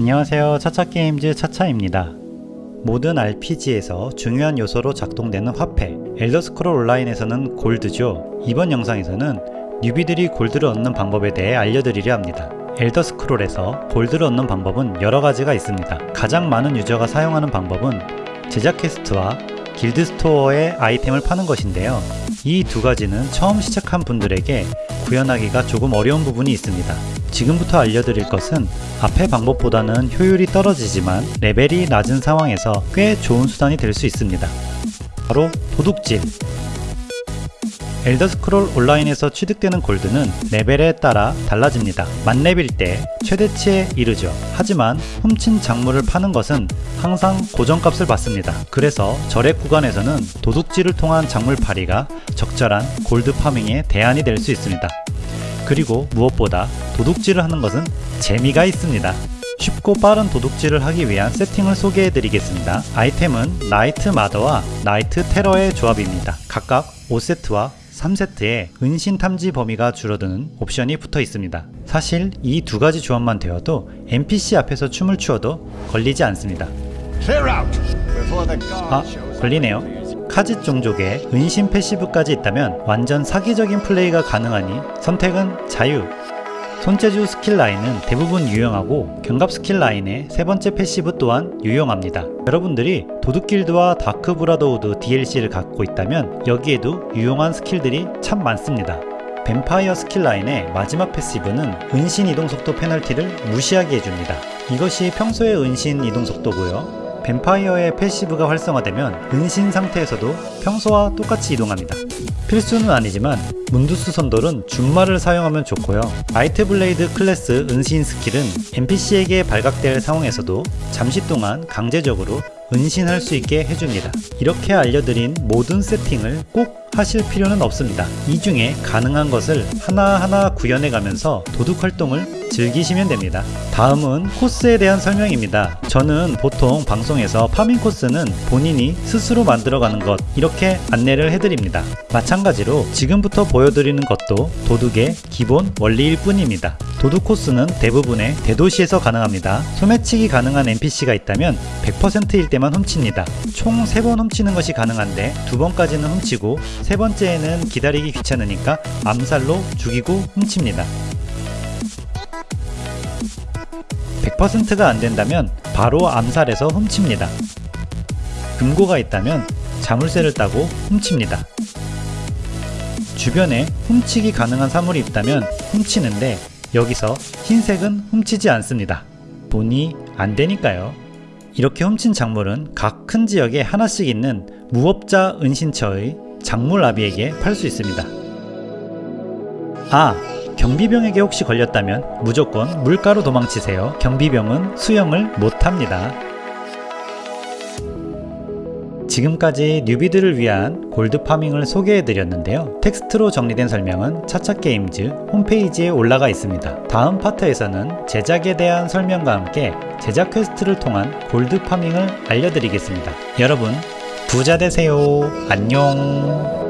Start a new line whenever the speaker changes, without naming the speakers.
안녕하세요. 차차게임즈 차차입니다. 모든 RPG에서 중요한 요소로 작동되는 화폐 엘더스크롤 온라인에서는 골드죠. 이번 영상에서는 newbie들이 골드를 얻는 방법에 대해 알려드리려 합니다. 엘더스크롤에서 골드를 얻는 방법은 여러가지가 있습니다. 가장 많은 유저가 사용하는 방법은 제작 quest와 길드 스토어에 아이템을 파는 것인데요. 이 두 가지는 처음 시작한 분들에게 구현하기가 조금 어려운 부분이 있습니다. 지금부터 알려드릴 것은 앞의 방법보다는 효율이 떨어지지만 레벨이 낮은 상황에서 꽤 좋은 수단이 될 수 있습니다. 바로 도둑질 엘더스크롤 온라인에서 취득되는 골드는 레벨에 따라 달라집니다. 만렙일 때 최대치에 이르죠. 하지만 훔친 작물을 파는 것은 항상 고정값을 받습니다. 그래서 절액 구간에서는 도둑질을 통한 작물 파리가 적절한 골드 farming의 대안이 될 수 있습니다. 그리고 무엇보다 도둑질을 하는 것은 재미가 있습니다. 쉽고 빠른 도둑질을 하기 위한 세팅을 소개해 드리겠습니다. 아이템은 나이트 마더와 나이트 테러의 조합입니다. 각각 5세트와 3세트에 은신 탐지 범위가 줄어드는 옵션이 붙어 있습니다. 사실 이 두 가지 조합만 되어도 NPC 앞에서 춤을 추어도 걸리지 않습니다. 아, 걸리네요. 카짓 종족에 은신 passive까지 있다면 완전 사기적인 플레이가 가능하니 선택은 자유 손재주 스킬 라인은 대부분 유용하고 경갑 스킬 라인의 세 번째 passive 또한 유용합니다. 여러분들이 도둑길드와 Dark Brotherhood DLC를 갖고 있다면 여기에도 유용한 스킬들이 참 많습니다. 뱀파이어 스킬 라인의 마지막 passive는 은신 이동속도 페널티를 무시하게 해줍니다. 이것이 평소의 은신 이동속도고요. 뱀파이어의 passive가 활성화되면 은신 상태에서도 평소와 똑같이 이동합니다. 필수는 아니지만 문두스 선돌은 준마를 사용하면 좋고요. Nightblade 클래스 은신 스킬은 NPC에게 발각될 상황에서도 잠시 동안 강제적으로 은신할 수 있게 해줍니다. 이렇게 알려드린 모든 세팅을 꼭 하실 필요는 없습니다. 이 중에 가능한 것을 하나하나 구현해 가면서 도둑 활동을 즐기시면 됩니다. 다음은 코스에 대한 설명입니다. 저는 보통 방송에서 파밍 코스는 본인이 스스로 만들어가는 것 이렇게 안내를 해드립니다. 마찬가지로 지금부터 보여드리는 것도 도둑의 기본 원리일 뿐입니다. 도둑 코스는 대부분의 대도시에서 가능합니다. 소매치기 가능한 NPC가 있다면 100%일 때만 훔칩니다. 총 3번 훔치는 것이 가능한데 2번까지는 훔치고 세 번째에는 기다리기 귀찮으니까 암살로 죽이고 훔칩니다. 100%가 안된다면 바로 암살해서 훔칩니다. 금고가 있다면 자물쇠를 따고 훔칩니다. 주변에 훔치기 가능한 사물이 있다면 훔치는데 여기서 흰색은 훔치지 않습니다. 돈이 안 되니까요. 이렇게 훔친 작물은 각 큰 지역에 하나씩 있는 무업자 은신처의 장물아비에게 팔 수 있습니다. 아! 경비병에게 혹시 걸렸다면 무조건 물가로 도망치세요. 경비병은 수영을 못합니다. 지금까지 newbie들을 위한 골드 farming을 소개해 드렸는데요. 텍스트로 정리된 설명은 차차게임즈 홈페이지에 올라가 있습니다. 다음 파트에서는 제작에 대한 설명과 함께 제작 quest를 통한 골드 farming을 알려드리겠습니다. 여러분 부자 되세요. 안녕